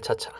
차차